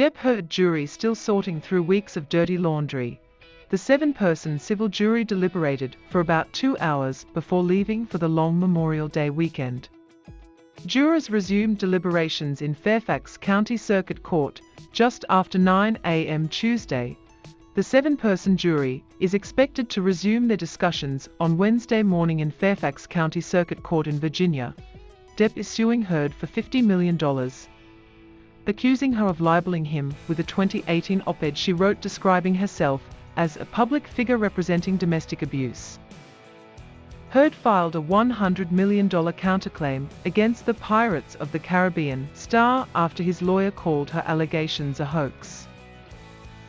Depp Heard jury still sorting through weeks of dirty laundry. The seven-person civil jury deliberated for about two hours before leaving for the long Memorial Day weekend. Jurors resumed deliberations in Fairfax County Circuit Court just after 9 a.m. Tuesday. The seven-person jury is expected to resume their discussions on Wednesday morning in Fairfax County Circuit Court in Virginia. Depp is suing Heard for $50 million, accusing her of libeling him with a 2018 op-ed she wrote describing herself as a public figure representing domestic abuse. Heard filed a $100 million counterclaim against the Pirates of the Caribbean star after his lawyer called her allegations a hoax.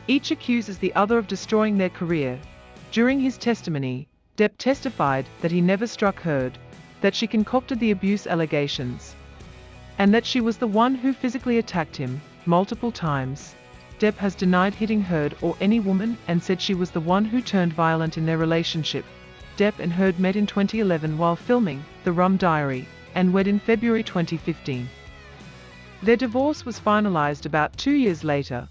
Each accuses the other of destroying their career. During his testimony, Depp testified that he never struck Heard, that she concocted the abuse allegations, and that she was the one who physically attacked him multiple times. Depp has denied hitting Heard or any woman and said she was the one who turned violent in their relationship. Depp and Heard met in 2011 while filming The Rum Diary and wed in February 2015. Their divorce was finalized about two years later.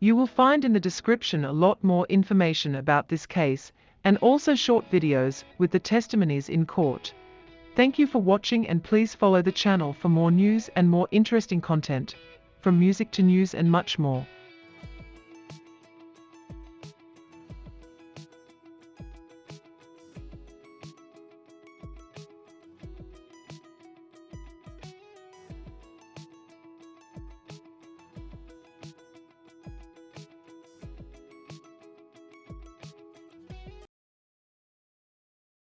You will find in the description a lot more information about this case and also short videos with the testimonies in court. Thank you for watching and please follow the channel for more news and more interesting content, from music to news and much more.